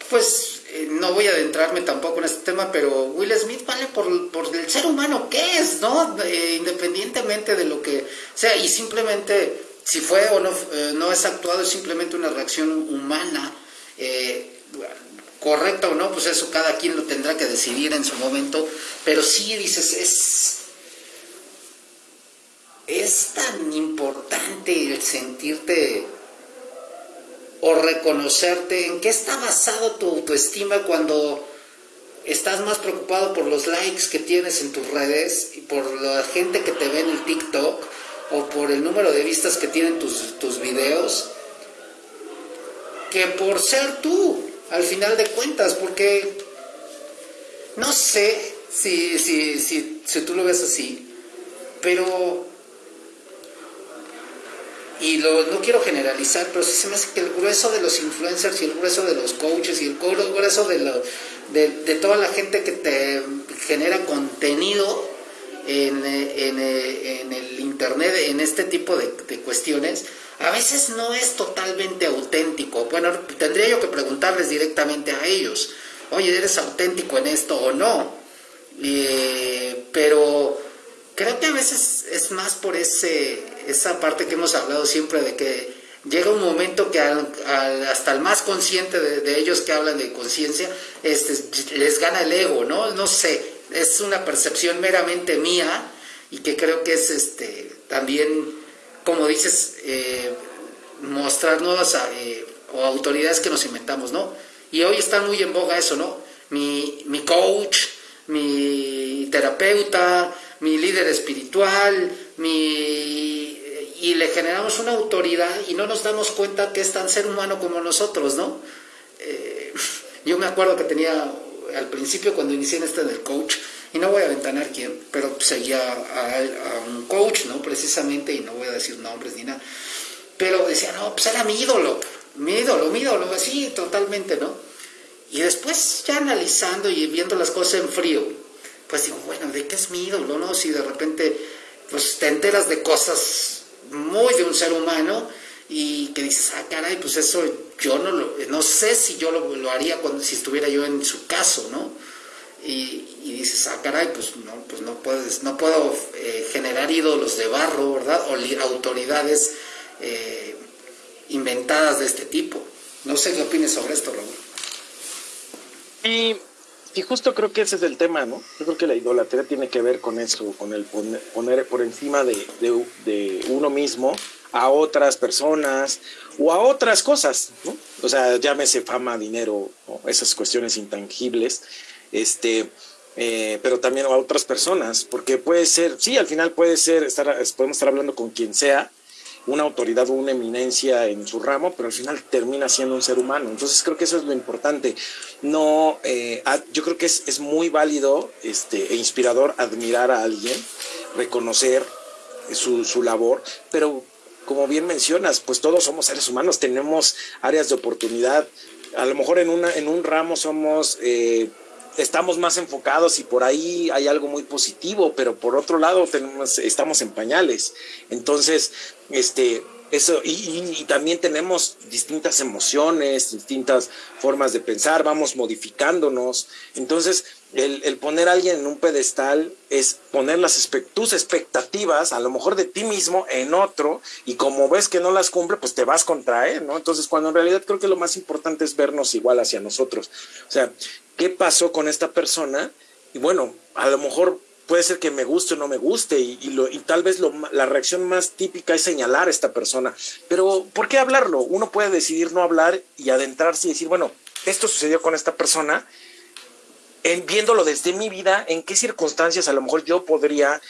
pues eh, no voy a adentrarme tampoco en este tema, pero Will Smith vale por, por el ser humano que es, ¿no? Eh, independientemente de lo que sea, y simplemente si fue o no, eh, no es actuado, es simplemente una reacción humana correcto o no, pues eso cada quien lo tendrá que decidir en su momento, pero sí dices, es, es tan importante el sentirte o reconocerte, en qué está basado tu autoestima cuando estás más preocupado por los likes que tienes en tus redes y por la gente que te ve en el TikTok o por el número de vistas que tienen tus, tus videos que por ser tú al final de cuentas, porque no sé si, si, si, si tú lo ves así, pero y lo, no quiero generalizar, pero sí se me hace que el grueso de los influencers y el grueso de los coaches y el grueso de, lo, de, toda la gente que te genera contenido en, en, en el internet, en este tipo de, de cuestiones, a veces no es totalmente auténtico. Bueno, tendría yo que preguntarles directamente a ellos, oye, ¿eres auténtico en esto o no? pero creo que a veces es más por ese, esa parte que hemos hablado siempre de que llega un momento que hasta el más consciente de, ellos que hablan de conciencia, este, les gana el ego, ¿no? No sé, es una percepción meramente mía y que creo que es este, también como dices, eh, mostrar nuevas eh, o autoridades que nos inventamos, ¿no? Y hoy está muy en boga eso, ¿no? Mi, mi coach, mi terapeuta, mi líder espiritual, mi... y le generamos una autoridad y no nos damos cuenta que es tan ser humano como nosotros, ¿no? Eh, yo me acuerdo que tenía al principio cuando inicié en este del coach, y no voy a ventanar quién, pero seguía a, un coach, ¿no? Precisamente, y no voy a decir nombres ni nada, pero decía, no, pues era mi ídolo, mi ídolo, mi ídolo, así totalmente, ¿no? Y después ya analizando y viendo las cosas en frío, pues digo, bueno, ¿de qué es mi ídolo, no? Si de repente, pues te enteras de cosas muy de un ser humano y que dices, ah, caray, pues eso yo no lo, no sé si yo lo, lo haría cuando, si estuviera yo en su caso, ¿no? Y, dices, ah, caray, pues no, pues no puedes, no puedo eh, generar ídolos de barro, ¿verdad? O autoridades eh, inventadas de este tipo. No sé qué opines sobre esto, Raúl. Y, y, justo creo que ese es el tema, ¿no? Yo creo que la idolatría tiene que ver con eso, con el poner, por encima de, de, uno mismo a otras personas o a otras cosas, ¿no? O sea, llámese fama, dinero, esas cuestiones intangibles este, eh, pero también a otras personas, porque puede ser, sí, al final puede ser, estar, podemos estar hablando con quien sea, una autoridad o una eminencia en su ramo, pero al final termina siendo un ser humano. Entonces creo que eso es lo importante. No, eh, yo creo que es, es, muy válido este, e inspirador admirar a alguien, reconocer su, su labor, pero como bien mencionas, pues todos somos seres humanos, tenemos áreas de oportunidad. A lo mejor en, una, en un ramo somos... Eh, estamos más enfocados y por ahí hay algo muy positivo, pero por otro lado tenemos, estamos en pañales. Entonces, este, Eso, y, también tenemos distintas emociones, distintas formas de pensar, vamos modificándonos. Entonces, el, poner a alguien en un pedestal es poner las tus expectativas, a lo mejor de ti mismo, en otro, y como ves que no las cumple, pues te vas contra él, ¿no? Entonces, cuando en realidad creo que lo más importante es vernos igual hacia nosotros. O sea, ¿qué pasó con esta persona? Y bueno, a lo mejor puede ser que me guste o no me guste y, y, tal vez la reacción más típica es señalar a esta persona. Pero ¿por qué hablarlo? Uno puede decidir no hablar y adentrarse y decir, bueno, esto sucedió con esta persona viéndolo desde mi vida, en qué circunstancias a lo mejor yo podría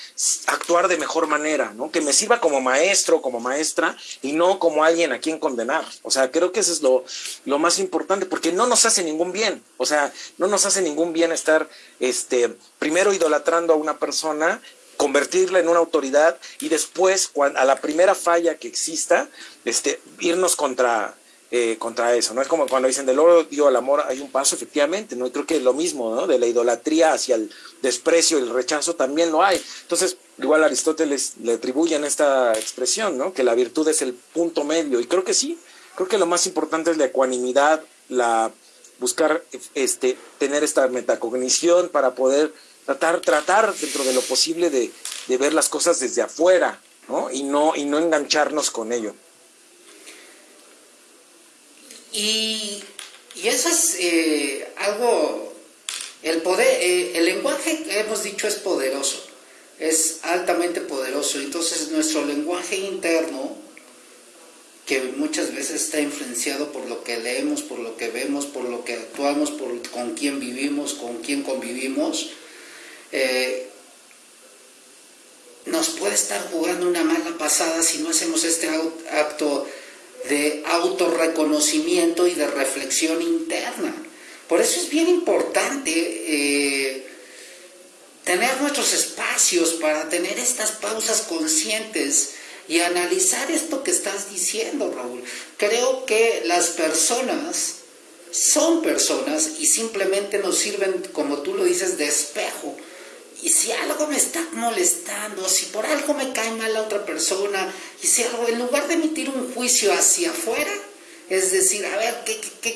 actuar de mejor manera, ¿no? Que me sirva como maestro, como maestra, y no como alguien a quien condenar. O sea, creo que eso es lo, más importante, porque no nos hace ningún bien. O sea, no nos hace ningún bien estar, este, primero idolatrando a una persona convertirla en una autoridad y después, cuando, a la primera falla que exista, este, irnos contra, eh, contra eso, ¿no? Es como cuando dicen del odio al amor hay un paso, efectivamente, ¿no? creo que lo mismo, ¿no? De la idolatría hacia el desprecio y el rechazo también lo hay. Entonces, igual Aristóteles le atribuyen esta expresión, ¿no? Que la virtud es el punto medio, y creo que sí, creo que lo más importante es la ecuanimidad, la buscar este, tener esta metacognición para poder tratar, tratar dentro de lo posible de, de ver las cosas desde afuera, ¿no? Y no, y no engancharnos con ello. Y, eso es eh, algo, el poder, eh, el lenguaje, hemos dicho, es poderoso, es altamente poderoso. Entonces nuestro lenguaje interno, que muchas veces está influenciado por lo que leemos, por lo que vemos, por lo que actuamos, por con quién vivimos, con quién convivimos, eh, nos puede estar jugando una mala pasada si no hacemos este acto de autorreconocimiento y de reflexión interna. Por eso es bien importante eh, tener nuestros espacios para tener estas pausas conscientes y analizar esto que estás diciendo, Raúl. Creo que las personas son personas y simplemente nos sirven, como tú lo dices, de espejo y si algo me está molestando, si por algo me cae mal la otra persona, y si en lugar de emitir un juicio hacia afuera, es decir, a ver,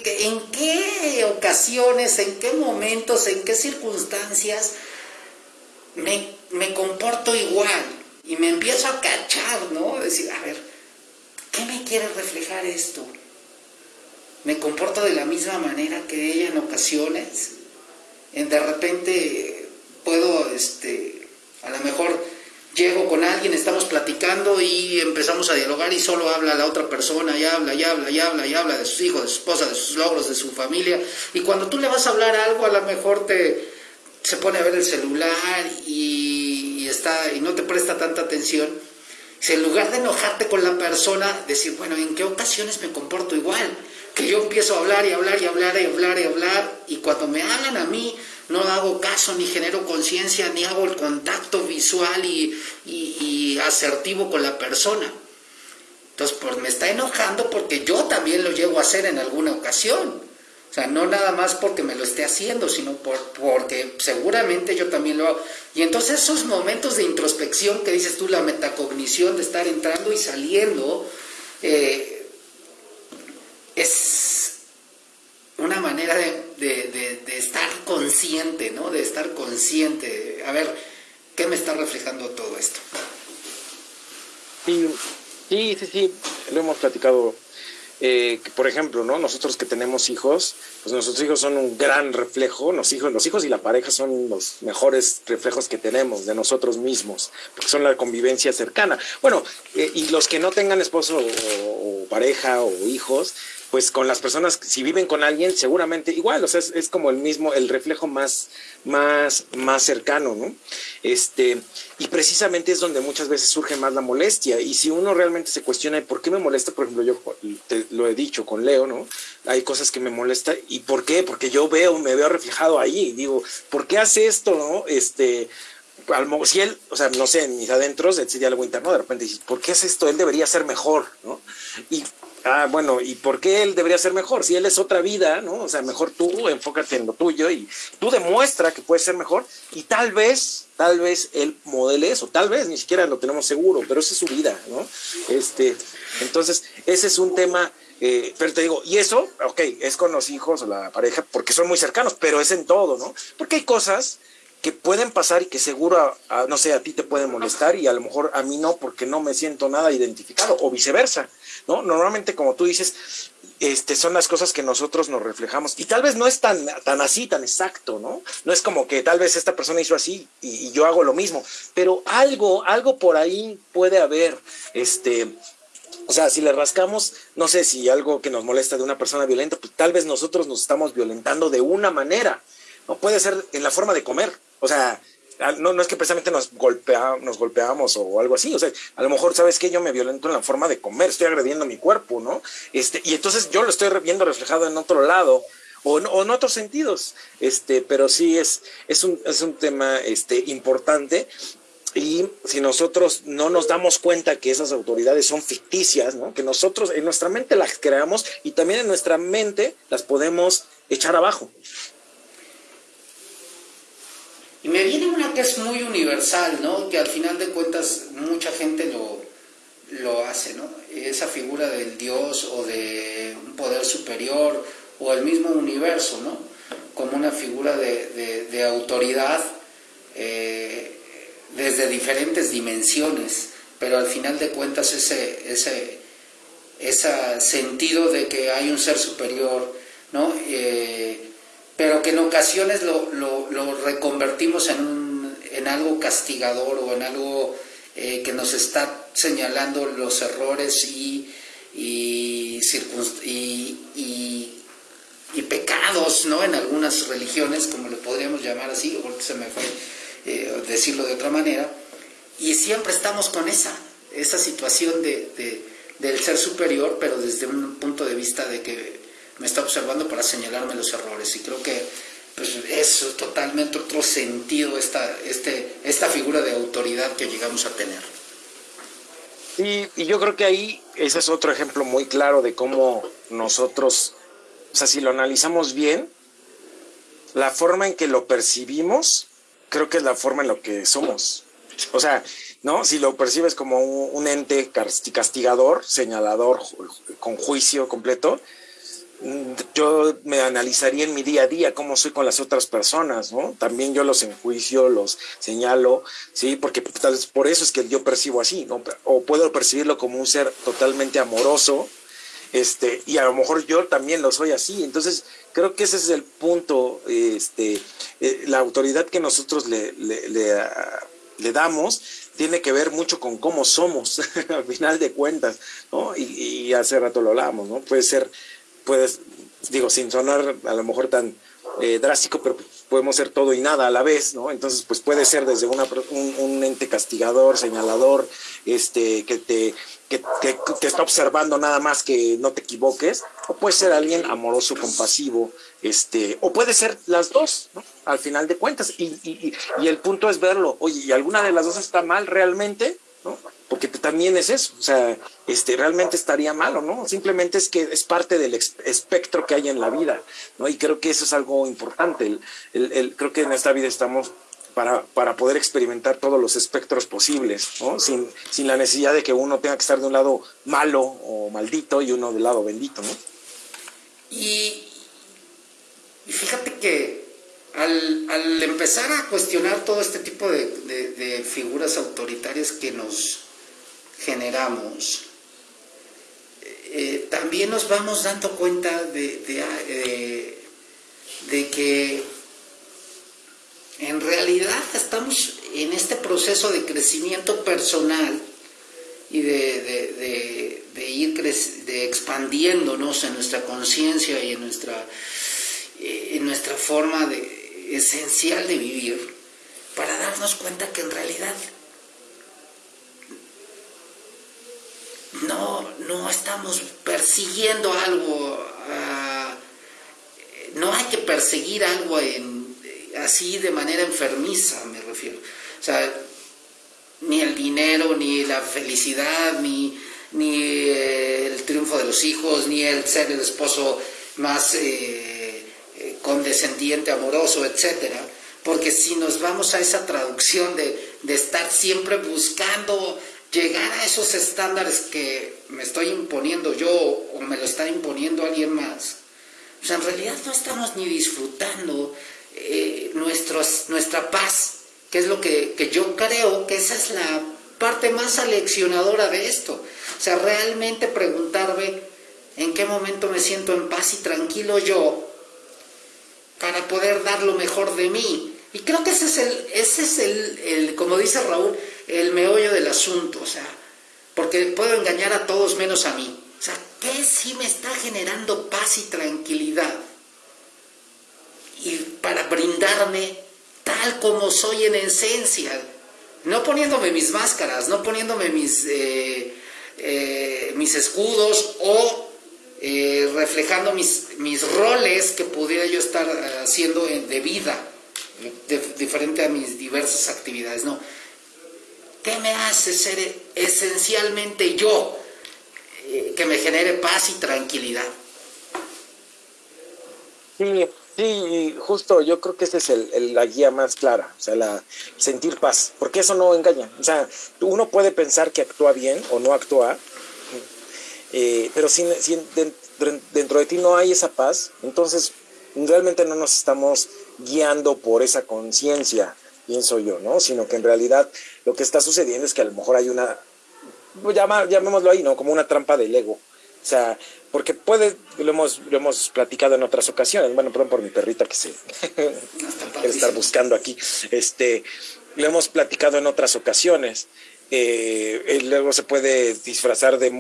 en qué ocasiones, en qué momentos, en qué circunstancias me, me comporto igual? Y me empiezo a cachar, ¿no? Decir, a ver, ¿qué me quiere reflejar esto? ¿Me comporto de la misma manera que ella en ocasiones? En de repente puedo, este, a lo mejor llego con alguien, estamos platicando y empezamos a dialogar y solo habla la otra persona y habla y habla y habla y habla de sus hijos, de su esposa, de sus logros, de su familia. Y cuando tú le vas a hablar algo, a lo mejor te se pone a ver el celular y, está y no te presta tanta atención. Si en lugar de enojarte con la persona, decir, bueno, ¿en qué ocasiones me comporto igual? Que yo empiezo a hablar y hablar y hablar y hablar y hablar y cuando me hablan a mí, no hago caso, ni genero conciencia, ni hago el contacto visual y, asertivo con la persona. Entonces, pues me está enojando porque yo también lo llego a hacer en alguna ocasión. O sea, no nada más porque me lo esté haciendo, sino por, porque seguramente yo también lo hago. Y entonces esos momentos de introspección que dices tú, la metacognición de estar entrando y saliendo, eh, es una manera de, estar consciente, ¿no? De estar consciente. A ver, ¿qué me está reflejando todo esto? Sí, sí, sí, lo hemos platicado. Eh, por ejemplo, ¿no? Nosotros que tenemos hijos, pues nuestros hijos son un gran reflejo, los hijos, los hijos y la pareja son los mejores reflejos que tenemos de nosotros mismos, porque son la convivencia cercana. Bueno, eh, y los que no tengan esposo o pareja o hijos, pues con las personas, si viven con alguien, seguramente igual, o sea, es, como el mismo, el reflejo más, más, más cercano, ¿no? Este, y precisamente es donde muchas veces surge más la molestia. Y si uno realmente se cuestiona, ¿por qué me molesta? Por ejemplo, yo lo he dicho con Leo, ¿no? Hay cosas que me molestan. ¿Y por qué? Porque yo veo, me veo reflejado ahí. Digo, ¿por qué hace esto, no? Este, si él, o sea, no sé, en mis adentros decide algo interno, de repente dices, ¿por qué es esto? Él debería ser mejor, ¿no? Y, ah, bueno, ¿y por qué él debería ser mejor? Si él es otra vida, ¿no? O sea, mejor tú enfócate en lo tuyo y tú demuestra que puedes ser mejor y tal vez, tal vez él modele eso, tal vez, ni siquiera lo tenemos seguro, pero esa es su vida, ¿no? Este, entonces, ese es un tema eh, pero te digo, y eso, ok, es con los hijos o la pareja porque son muy cercanos, pero es en todo, ¿no? Porque hay cosas que pueden pasar y que seguro, no sé, a ti te pueden molestar y a lo mejor a mí no porque no me siento nada identificado o viceversa, ¿no? Normalmente, como tú dices, este, son las cosas que nosotros nos reflejamos y tal vez no es tan, tan así, tan exacto, ¿no? No es como que tal vez esta persona hizo así y, y yo hago lo mismo, pero algo, algo por ahí puede haber, este, o sea, si le rascamos, no sé si algo que nos molesta de una persona violenta, pues tal vez nosotros nos estamos violentando de una manera. No puede ser en la forma de comer. O sea, no, no es que precisamente nos, golpea, nos golpeamos o algo así. O sea, a lo mejor, ¿sabes que Yo me violento en la forma de comer, estoy agrediendo mi cuerpo, ¿no? Este, y entonces yo lo estoy viendo reflejado en otro lado. O, o en otros sentidos, este, pero sí es, es, un, es un tema este, importante y si nosotros no nos damos cuenta que esas autoridades son ficticias, ¿no? que nosotros en nuestra mente las creamos y también en nuestra mente las podemos echar abajo. Y me viene una que es muy universal, ¿no? Que al final de cuentas mucha gente lo, lo hace, ¿no? Esa figura del Dios o de un poder superior o el mismo universo, ¿no? Como una figura de, de, autoridad eh, desde diferentes dimensiones, pero al final de cuentas ese, ese, ese sentido de que hay un ser superior, ¿no? Eh, pero que en ocasiones lo, lo, reconvertimos en, en, algo castigador o en algo eh, que nos está señalando los errores y, y, pecados ¿no? en algunas religiones, como lo podríamos llamar así, porque se me fue eh, decirlo de otra manera, y siempre estamos con esa, esa situación de, del ser superior, pero desde un punto de vista de que me está observando para señalarme los errores. Y creo que pues, es totalmente otro sentido esta, este, esta figura de autoridad que llegamos a tener. Y, y, yo creo que ahí ese es otro ejemplo muy claro de cómo nosotros, o sea, si lo analizamos bien, la forma en que lo percibimos, creo que es la forma en lo que somos. O sea, ¿no? Si lo percibes como un, un ente castigador, señalador, con juicio completo, yo me analizaría en mi día a día cómo soy con las otras personas, ¿no? También yo los enjuicio, los señalo, ¿sí? Porque tal vez por eso es que yo percibo así, ¿no? O puedo percibirlo como un ser totalmente amoroso, este, y a lo mejor yo también lo soy así. Entonces, creo que ese es el punto, este, eh, la autoridad que nosotros le, le, le, le damos tiene que ver mucho con cómo somos, al final de cuentas, ¿no? Y, y hace rato lo hablábamos, ¿no? Puede ser puedes, digo, sin sonar a lo mejor tan eh, drástico, pero podemos ser todo y nada a la vez, ¿no? Entonces, pues puede ser desde una, un, ente castigador, señalador, este, que te que, que, está observando nada más que no te equivoques, o puede ser alguien amoroso, compasivo, este, o puede ser las dos, ¿no? Al final de cuentas, y, y, y el punto es verlo, oye, ¿y alguna de las dos está mal realmente? ¿no? Porque también es eso, o sea, este, realmente estaría malo, ¿no? Simplemente es que es parte del espectro que hay en la vida, ¿no? Y creo que eso es algo importante. El, el, creo que en esta vida estamos para, para, poder experimentar todos los espectros posibles, ¿no? Sin, sin la necesidad de que uno tenga que estar de un lado malo o maldito y uno del lado bendito, ¿no? Y, y fíjate que al, al, empezar a cuestionar todo este tipo de, de, figuras autoritarias que nos generamos, eh, también nos vamos dando cuenta de, de, que en realidad estamos en este proceso de crecimiento personal y de, ir de expandiéndonos en nuestra conciencia y en nuestra, eh, en nuestra forma de, esencial de vivir para darnos cuenta que en realidad no, no estamos persiguiendo algo, ah, no hay que perseguir algo así de manera enfermiza, me refiero. O sea, ni el dinero, ni la felicidad, ni, ni eh, el triunfo de los hijos, ni el ser el esposo más eh, eh, condescendiente, amoroso, etcétera. Porque si nos vamos a esa traducción de, de estar siempre buscando llegar a esos estándares que me estoy imponiendo yo o me lo está imponiendo alguien más, pues en realidad no estamos ni disfrutando eh, nuestra paz, que es lo que, que yo creo que esa es la parte más aleccionadora de esto. O sea, realmente preguntarme en qué momento me siento en paz y tranquilo yo para poder dar lo mejor de mí. Y creo que ese es el, ese es el, el como dice Raúl, el meollo del asunto, o sea, porque puedo engañar a todos menos a mí. O sea, ¿qué sí me está generando paz y tranquilidad? Y para brindarme tal como soy en esencia, no poniéndome mis máscaras, no poniéndome mis, eh, eh, mis escudos o eh, reflejando mis, mis roles que pudiera yo estar haciendo de vida, diferente a mis diversas actividades. No, ¿Qué me hace ser esencialmente yo eh, que me genere paz y tranquilidad? Sí, sí, justo yo creo que esa es el, la guía más clara, o sea, la sentir paz, porque eso no engaña. O sea, uno puede pensar que actúa bien o no actúa, eh, pero si, si dentro de ti no hay esa paz, entonces realmente no nos estamos guiando por esa conciencia pienso yo, ¿no? Sino que en realidad lo que está sucediendo es que a lo mejor hay una, pues llamémoslo ahí, ¿no? Como una trampa del ego. O sea, porque puede, lo hemos, lo hemos platicado en otras ocasiones, bueno, perdón por mi perrita que se quiere estar buscando aquí, este, lo hemos platicado en otras ocasiones. Eh, el ego se puede disfrazar de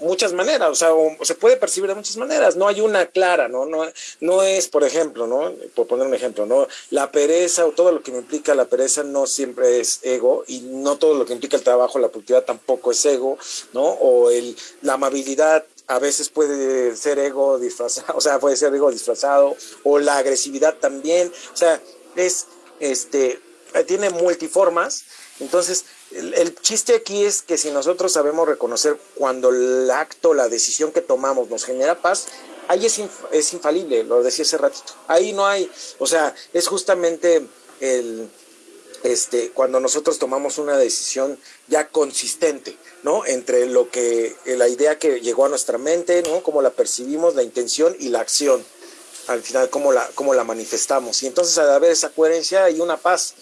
muchas maneras, o sea, se puede percibir de muchas maneras, no hay una clara, ¿no? No, no es, por ejemplo, ¿no? Por poner un ejemplo, ¿no? La pereza o todo lo que me implica la pereza no siempre es ego y no todo lo que implica el trabajo, la productividad tampoco es ego, ¿no? O el, la amabilidad a veces puede ser ego disfrazado, o sea, puede ser ego disfrazado, o la agresividad también, o sea, es, este, tiene multiformas, entonces el, chiste aquí es que si nosotros sabemos reconocer cuando el acto, la decisión que tomamos nos genera paz, ahí es, es infalible, lo decía hace ratito. Ahí no hay, o sea, es justamente el, este, cuando nosotros tomamos una decisión ya consistente, ¿no? Entre lo que, la idea que llegó a nuestra mente, ¿no? Cómo la percibimos, la intención y la acción. Al final, cómo la, cómo la manifestamos. Y entonces, al haber esa coherencia, hay una paz.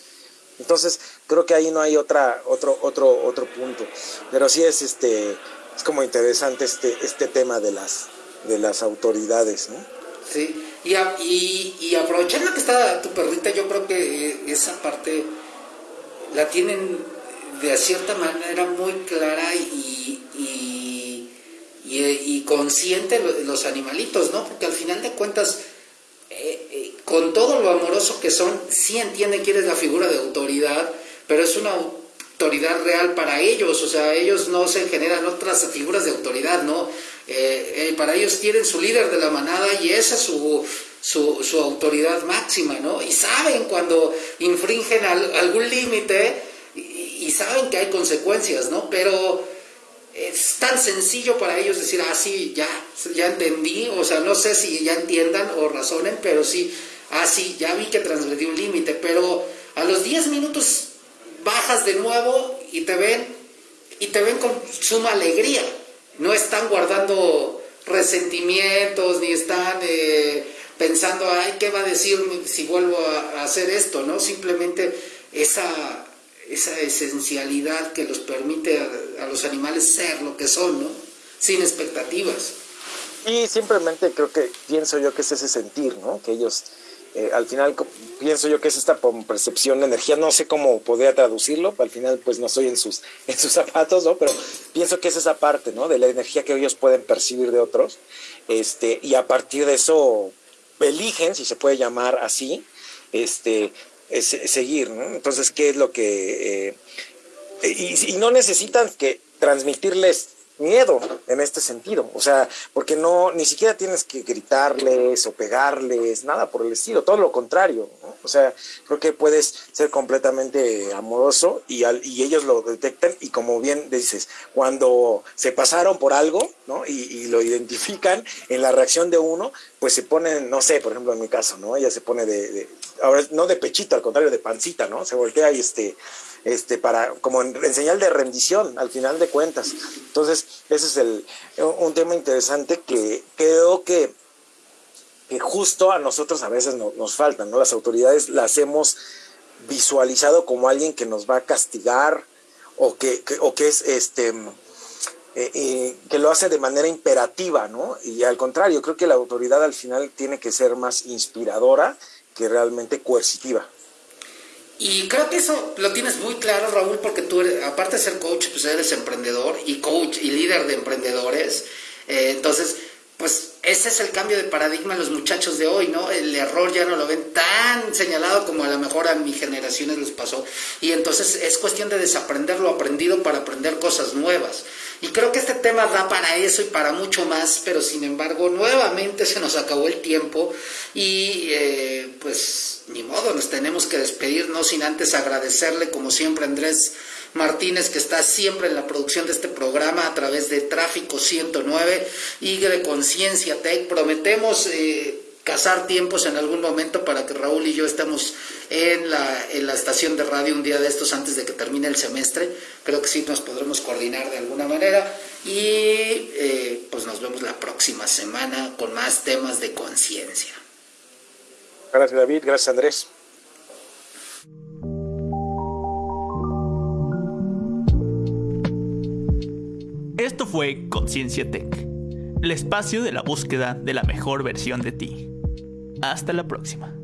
Entonces, creo que ahí no hay otra, otro, otro, otro punto. Pero sí es este, es como interesante este, este tema de las, de las autoridades, ¿no? Sí, y, y, y aprovechando que está tu perrita, yo creo que esa parte la tienen de cierta manera muy clara y, y, y, consciente los animalitos, ¿no? Porque al final de cuentas, eh, eh, con todo lo amoroso que son, sí entienden quién es la figura de autoridad, pero es una autoridad real para ellos, o sea, ellos no se generan otras figuras de autoridad, ¿no? Eh, eh, para ellos tienen su líder de la manada y esa es su, su, autoridad máxima, ¿no? Y saben cuando infringen algún límite y, saben que hay consecuencias, ¿no? Pero es tan sencillo para ellos decir, ah, sí, ya, ya entendí, o sea, no sé si ya entiendan o razonen, pero sí, ah, sí, ya vi que transgredí un límite, pero a los 10 minutos bajas de nuevo y te ven y te ven con suma alegría. No están guardando resentimientos ni están eh, pensando, ay, ¿qué va a decir si vuelvo a, hacer esto? ¿no? Simplemente esa, esa esencialidad que los permite a, a, los animales ser lo que son, ¿no? Sin expectativas. Y simplemente creo que pienso yo que es ese sentir, ¿no? Que ellos eh, al final pienso yo que es esta percepción de energía, no sé cómo podría traducirlo, al final pues no estoy en sus, en sus zapatos, ¿no? Pero pienso que es esa parte, ¿no? De la energía que ellos pueden percibir de otros, este, y a partir de eso eligen, si se puede llamar así, este, seguir, ¿no? Entonces, ¿qué es lo que... Eh, y, y no necesitan que transmitirles miedo en este sentido, o sea, porque no, ni siquiera tienes que gritarles o pegarles, nada por el estilo, todo lo contrario, ¿no? O sea, creo que puedes ser completamente amoroso y, y ellos lo detectan y como bien dices, cuando se pasaron por algo, ¿no? Y, lo identifican en la reacción de uno, pues se ponen, no sé, por ejemplo en mi caso, ¿no? Ella se pone de, ahora no de pechito, al contrario, de pancita, ¿no? Se voltea y este, este, para, como en, señal de rendición, al final de cuentas. Entonces, ese es el, un tema interesante que creo que que justo a nosotros a veces nos faltan, ¿no? Las autoridades las hemos visualizado como alguien que nos va a castigar o que, o que es este eh, que lo hace de manera imperativa, ¿no? Y al contrario, creo que la autoridad al final tiene que ser más inspiradora que realmente coercitiva. Y creo que eso lo tienes muy claro, Raúl, porque tú, aparte de ser coach, pues eres emprendedor y coach y líder de emprendedores. Eh, entonces, pues ese es el cambio de paradigma en los muchachos de hoy, ¿no? El error ya no lo ven tan señalado como a lo mejor a mi generaciones les pasó. Y entonces es cuestión de desaprender lo aprendido para aprender cosas nuevas. Y creo que este tema da para eso y para mucho más, pero sin embargo nuevamente se nos acabó el tiempo y eh, pues ni modo, nos tenemos que despedir, no sin antes agradecerle como siempre Andrés Martínez, que está siempre en la producción de este programa a través de Tráfico 109 y de Conciencia Tech. Prometemos eh, cazar tiempos en algún momento para que Raúl y yo estemos en la, en la estación de radio un día de estos antes de que termine el semestre. Creo que sí nos podremos coordinar de alguna manera y eh, pues nos vemos la próxima semana con más temas de conciencia. Gracias David, gracias Andrés. Esto fue Conciencia Tech, el espacio de la búsqueda de la mejor versión de ti. Hasta la próxima.